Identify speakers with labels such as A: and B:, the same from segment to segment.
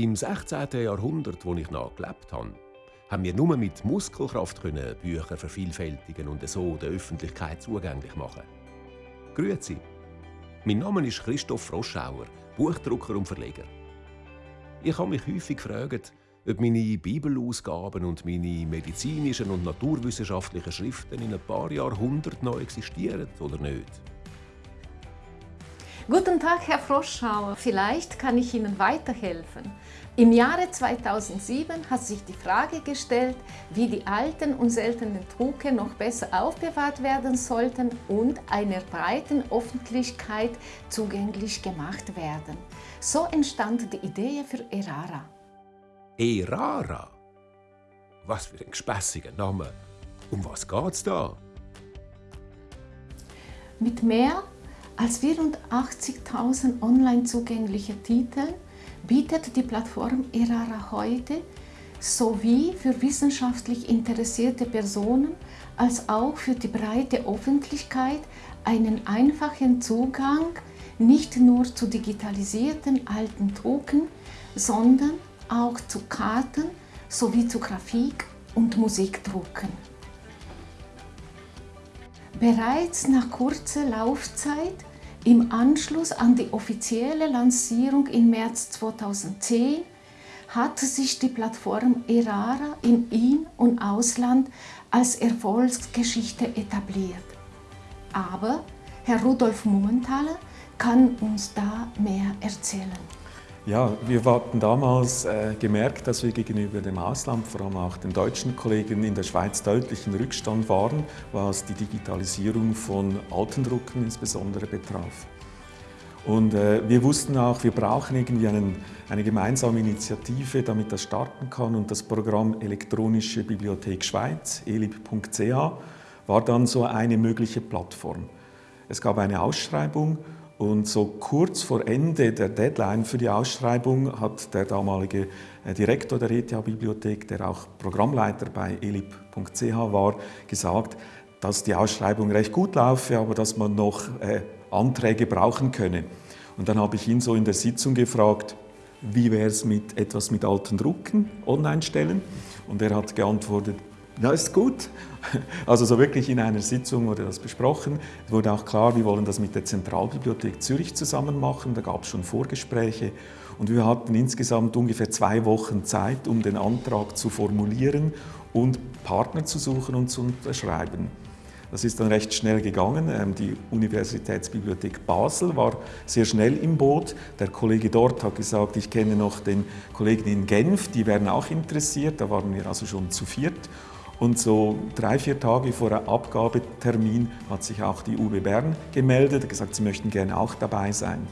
A: Im 16. Jahrhundert, wo ich noch gelebt habe, haben wir nur mit Muskelkraft können Bücher vervielfältigen und so der Öffentlichkeit zugänglich machen. Grüezi. Mein Name ist Christoph Froschauer, Buchdrucker und Verleger. Ich habe mich häufig gefragt, ob meine Bibelausgaben und meine medizinischen und naturwissenschaftlichen Schriften in ein paar Jahrhunderten noch existieren oder nicht.
B: Guten Tag, Herr Froschauer. Vielleicht kann ich Ihnen weiterhelfen. Im Jahre 2007 hat sich die Frage gestellt, wie die alten und seltenen Drucke noch besser aufbewahrt werden sollten und einer breiten Öffentlichkeit zugänglich gemacht werden. So entstand die Idee für Erara.
A: Erara? Was für ein gespässiger Name. Um was geht's da?
B: Mit mehr als 84.000 online zugängliche Titeln bietet die Plattform Erara heute sowie für wissenschaftlich interessierte Personen als auch für die breite Öffentlichkeit einen einfachen Zugang nicht nur zu digitalisierten alten Drucken, sondern auch zu Karten sowie zu Grafik- und Musikdrucken. Bereits nach kurzer Laufzeit im Anschluss an die offizielle Lancierung im März 2010 hat sich die Plattform Erara im In- und Ausland als Erfolgsgeschichte etabliert. Aber Herr Rudolf Mummenthaler kann uns da mehr erzählen.
C: Ja, wir hatten damals äh, gemerkt, dass wir gegenüber dem Ausland, vor allem auch den deutschen Kollegen in der Schweiz, deutlich in Rückstand waren, was die Digitalisierung von alten Drucken insbesondere betraf. Und äh, wir wussten auch, wir brauchen irgendwie einen, eine gemeinsame Initiative, damit das starten kann. Und das Programm Elektronische Bibliothek Schweiz, elib.ch, war dann so eine mögliche Plattform. Es gab eine Ausschreibung und so kurz vor Ende der Deadline für die Ausschreibung hat der damalige äh, Direktor der ETH-Bibliothek, der auch Programmleiter bei elib.ch war, gesagt, dass die Ausschreibung recht gut laufe, aber dass man noch äh, Anträge brauchen könne. Und dann habe ich ihn so in der Sitzung gefragt, wie wäre es mit etwas mit alten Drucken online stellen? Und er hat geantwortet, ja, ist gut. Also so wirklich in einer Sitzung wurde das besprochen. Es wurde auch klar, wir wollen das mit der Zentralbibliothek Zürich zusammen machen. Da gab es schon Vorgespräche. Und wir hatten insgesamt ungefähr zwei Wochen Zeit, um den Antrag zu formulieren und Partner zu suchen und zu unterschreiben. Das ist dann recht schnell gegangen. Ähm, die Universitätsbibliothek Basel war sehr schnell im Boot. Der Kollege dort hat gesagt, ich kenne noch den Kollegen in Genf, die wären auch interessiert. Da waren wir also schon zu viert. Und so drei, vier Tage vor der Abgabetermin hat sich auch die UB Bern gemeldet und gesagt, sie möchten gerne auch dabei sein.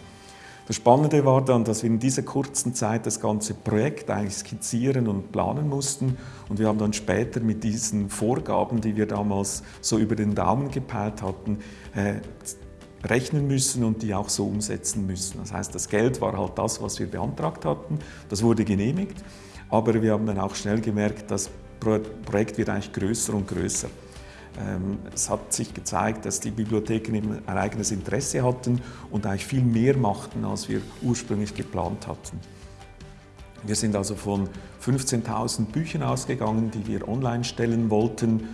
C: Das Spannende war dann, dass wir in dieser kurzen Zeit das ganze Projekt eigentlich skizzieren und planen mussten. Und wir haben dann später mit diesen Vorgaben, die wir damals so über den Daumen gepeilt hatten, äh, rechnen müssen und die auch so umsetzen müssen. Das heißt, das Geld war halt das, was wir beantragt hatten. Das wurde genehmigt. Aber wir haben dann auch schnell gemerkt, das Projekt wird eigentlich größer und größer. Ähm, es hat sich gezeigt, dass die Bibliotheken ein eigenes Interesse hatten und eigentlich viel mehr machten, als wir ursprünglich geplant hatten. Wir sind also von 15.000 Büchern ausgegangen, die wir online stellen wollten,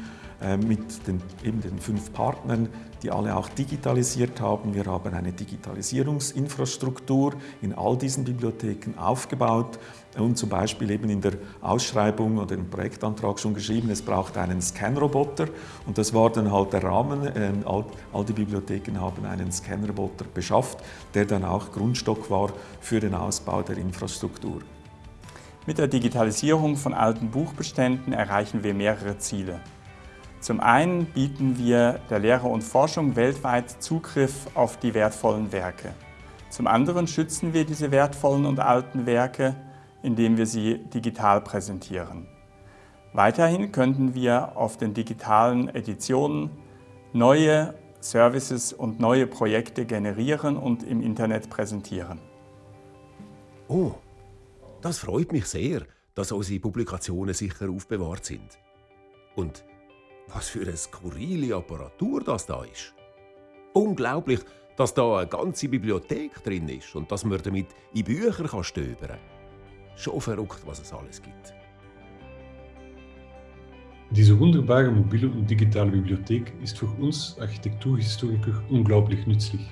C: mit den, eben den fünf Partnern, die alle auch digitalisiert haben. Wir haben eine Digitalisierungsinfrastruktur in all diesen Bibliotheken aufgebaut und zum Beispiel eben in der Ausschreibung oder im Projektantrag schon geschrieben, es braucht einen Scanroboter und das war dann halt der Rahmen. Ähm, all, all die Bibliotheken haben einen Scanroboter beschafft, der dann auch Grundstock war für den Ausbau der Infrastruktur.
D: Mit der Digitalisierung von alten Buchbeständen erreichen wir mehrere Ziele. Zum einen bieten wir der Lehre und Forschung weltweit Zugriff auf die wertvollen Werke. Zum anderen schützen wir diese wertvollen und alten Werke, indem wir sie digital präsentieren. Weiterhin könnten wir auf den digitalen Editionen neue Services und neue Projekte generieren und im Internet präsentieren.
A: Oh, das freut mich sehr, dass unsere Publikationen sicher aufbewahrt sind. Und was für eine skurrile Apparatur das da ist. Unglaublich, dass da eine ganze Bibliothek drin ist und dass man damit in Bücher kann stöbern Schon verrückt, was es alles gibt.
E: Diese wunderbare mobile und digitale Bibliothek ist für uns Architekturhistoriker unglaublich nützlich.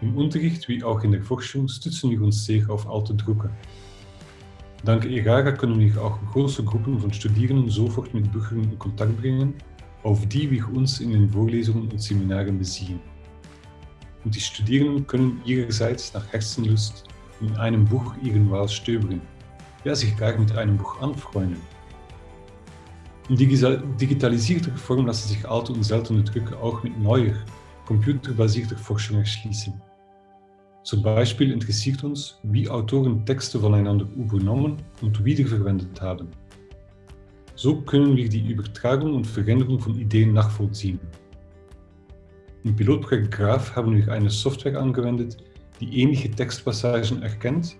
E: Im Unterricht wie auch in der Forschung stützen wir uns sehr auf alte Drucker. Dank ERARA können wir auch große Gruppen von Studierenden sofort mit Büchern in Kontakt bringen, auf die wir uns in den Vorlesungen und Seminaren beziehen. Und die Studierenden können ihrerseits nach Herzenlust in einem Buch ihren Wahl stöbern, ja sich gar mit einem Buch anfreunden. In digitalisierter Form lassen sich alte und seltene Drucker auch mit neuer, computerbasierter Forschung erschließen. Zum Beispiel interessiert uns, wie Autoren Texte voneinander übernommen und wiederverwendet haben. So können wir die Übertragung und Veränderung von Ideen nachvollziehen. Im Pilotprojekt Graph haben wir eine Software angewendet, die ähnliche Textpassagen erkennt,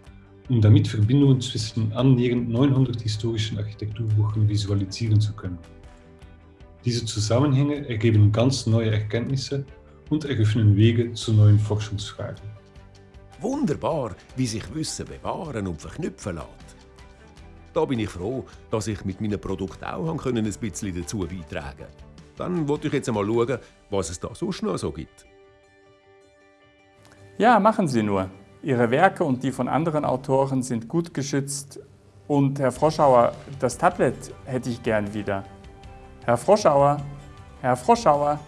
E: um damit Verbindungen zwischen annähernd 900 historischen Architekturbüchern visualisieren zu können. Diese Zusammenhänge ergeben ganz neue Erkenntnisse und eröffnen Wege zu neuen Forschungsfragen.
A: Wunderbar, wie sich Wissen bewahren und verknüpfen lässt. Da bin ich froh, dass ich mit meinem Produkt auch ein bisschen dazu beitragen konnte. Dann wollte ich jetzt einmal schauen, was es da sonst noch so gibt.
D: Ja, machen Sie nur. Ihre Werke und die von anderen Autoren sind gut geschützt. Und Herr Froschauer, das Tablet hätte ich gern wieder. Herr Froschauer, Herr Froschauer,